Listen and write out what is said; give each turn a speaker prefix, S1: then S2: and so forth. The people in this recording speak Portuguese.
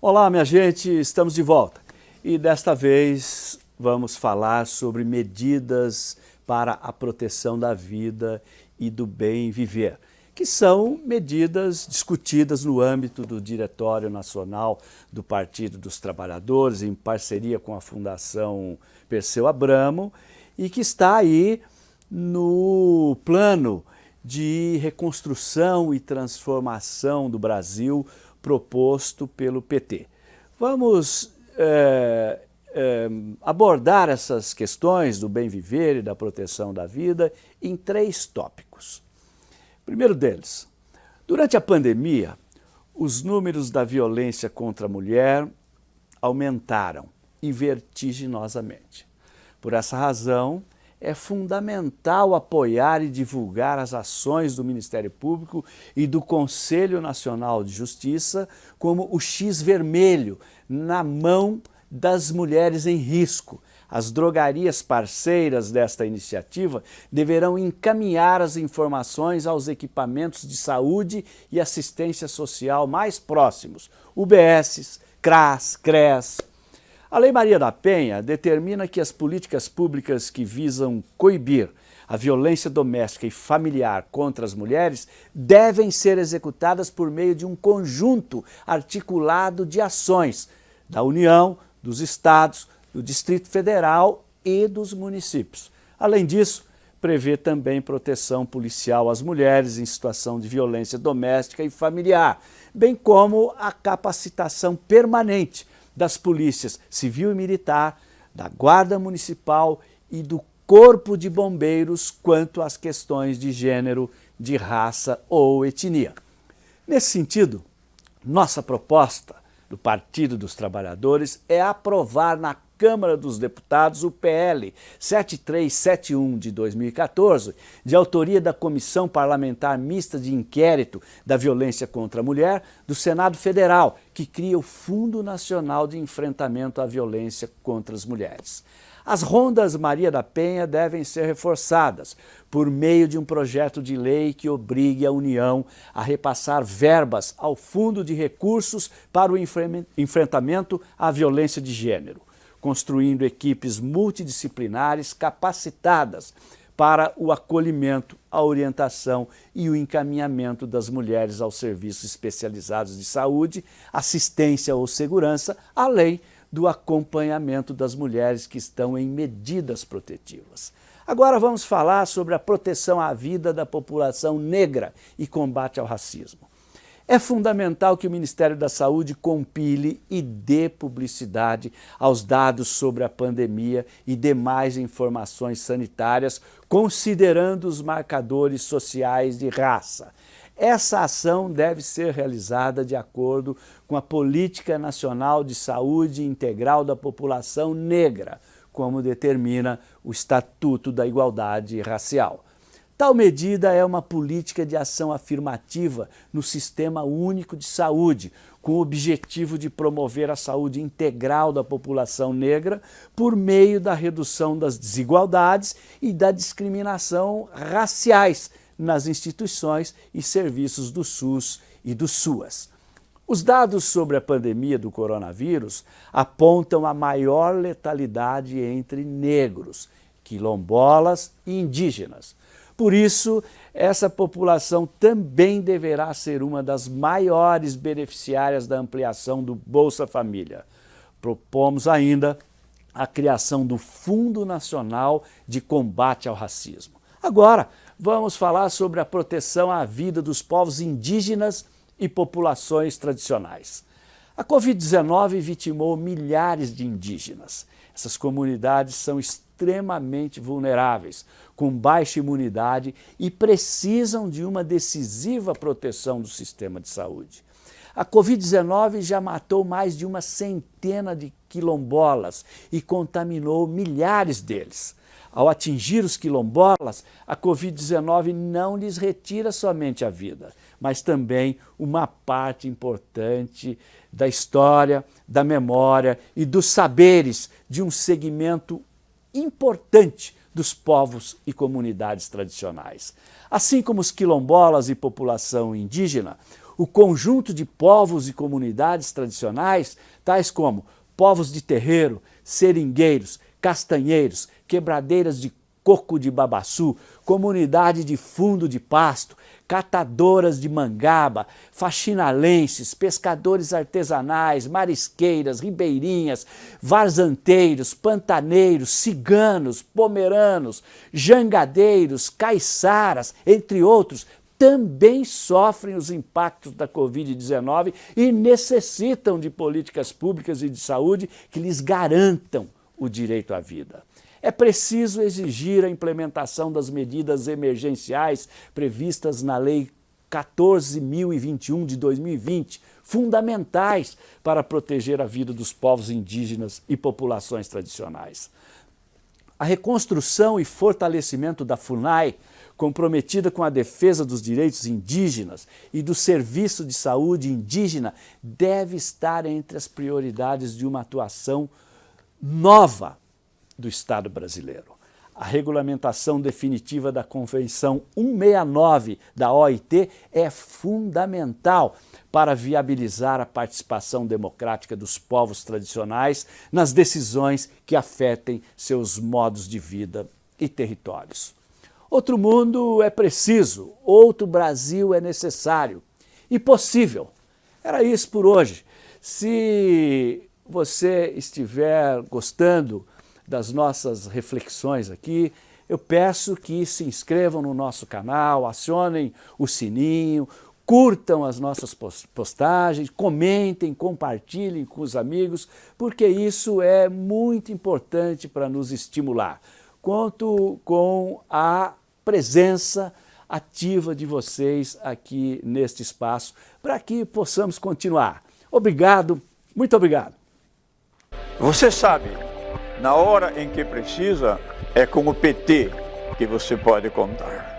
S1: Olá, minha gente, estamos de volta. E desta vez vamos falar sobre medidas para a proteção da vida e do bem viver, que são medidas discutidas no âmbito do Diretório Nacional do Partido dos Trabalhadores, em parceria com a Fundação Perseu Abramo, e que está aí no plano de reconstrução e transformação do Brasil proposto pelo PT. Vamos é, é, abordar essas questões do bem viver e da proteção da vida em três tópicos. Primeiro deles, durante a pandemia, os números da violência contra a mulher aumentaram e vertiginosamente. Por essa razão, é fundamental apoiar e divulgar as ações do Ministério Público e do Conselho Nacional de Justiça como o X vermelho na mão das mulheres em risco. As drogarias parceiras desta iniciativa deverão encaminhar as informações aos equipamentos de saúde e assistência social mais próximos, UBS, CRAS, CRES, a Lei Maria da Penha determina que as políticas públicas que visam coibir a violência doméstica e familiar contra as mulheres devem ser executadas por meio de um conjunto articulado de ações da União, dos Estados, do Distrito Federal e dos municípios. Além disso, prevê também proteção policial às mulheres em situação de violência doméstica e familiar, bem como a capacitação permanente das polícias civil e militar, da Guarda Municipal e do Corpo de Bombeiros quanto às questões de gênero, de raça ou etnia. Nesse sentido, nossa proposta do Partido dos Trabalhadores é aprovar na Câmara dos Deputados o PL 7371 de 2014, de autoria da Comissão Parlamentar Mista de Inquérito da Violência contra a Mulher do Senado Federal, que cria o Fundo Nacional de Enfrentamento à Violência contra as Mulheres. As rondas Maria da Penha devem ser reforçadas por meio de um projeto de lei que obrigue a União a repassar verbas ao Fundo de Recursos para o Enfrentamento à Violência de Gênero construindo equipes multidisciplinares capacitadas para o acolhimento, a orientação e o encaminhamento das mulheres aos serviços especializados de saúde, assistência ou segurança, além do acompanhamento das mulheres que estão em medidas protetivas. Agora vamos falar sobre a proteção à vida da população negra e combate ao racismo. É fundamental que o Ministério da Saúde compile e dê publicidade aos dados sobre a pandemia e demais informações sanitárias, considerando os marcadores sociais de raça. Essa ação deve ser realizada de acordo com a Política Nacional de Saúde Integral da População Negra, como determina o Estatuto da Igualdade Racial. Tal medida é uma política de ação afirmativa no Sistema Único de Saúde, com o objetivo de promover a saúde integral da população negra por meio da redução das desigualdades e da discriminação raciais nas instituições e serviços do SUS e do SUAS. Os dados sobre a pandemia do coronavírus apontam a maior letalidade entre negros, quilombolas e indígenas. Por isso, essa população também deverá ser uma das maiores beneficiárias da ampliação do Bolsa Família. Propomos ainda a criação do Fundo Nacional de Combate ao Racismo. Agora, vamos falar sobre a proteção à vida dos povos indígenas e populações tradicionais. A Covid-19 vitimou milhares de indígenas. Essas comunidades são extremamente vulneráveis, com baixa imunidade e precisam de uma decisiva proteção do sistema de saúde. A Covid-19 já matou mais de uma centena de quilombolas e contaminou milhares deles. Ao atingir os quilombolas, a Covid-19 não lhes retira somente a vida, mas também uma parte importante da história, da memória e dos saberes de um segmento importante dos povos e comunidades tradicionais. Assim como os quilombolas e população indígena, o conjunto de povos e comunidades tradicionais, tais como povos de terreiro, seringueiros, castanheiros, quebradeiras de coco de babaçu, comunidade de fundo de pasto, catadoras de mangaba, faxinalenses, pescadores artesanais, marisqueiras, ribeirinhas, varzanteiros, pantaneiros, ciganos, pomeranos, jangadeiros, caiçaras, entre outros, também sofrem os impactos da Covid-19 e necessitam de políticas públicas e de saúde que lhes garantam o direito à vida. É preciso exigir a implementação das medidas emergenciais previstas na Lei 14.021 de 2020, fundamentais para proteger a vida dos povos indígenas e populações tradicionais. A reconstrução e fortalecimento da FUNAI comprometida com a defesa dos direitos indígenas e do serviço de saúde indígena, deve estar entre as prioridades de uma atuação nova do Estado brasileiro. A regulamentação definitiva da Convenção 169 da OIT é fundamental para viabilizar a participação democrática dos povos tradicionais nas decisões que afetem seus modos de vida e territórios. Outro mundo é preciso, outro Brasil é necessário e possível. Era isso por hoje. Se você estiver gostando das nossas reflexões aqui, eu peço que se inscrevam no nosso canal, acionem o sininho, curtam as nossas postagens, comentem, compartilhem com os amigos, porque isso é muito importante para nos estimular. Conto com a presença ativa de vocês aqui neste espaço, para que possamos continuar. Obrigado, muito obrigado.
S2: Você sabe, na hora em que precisa, é com o PT que você pode contar.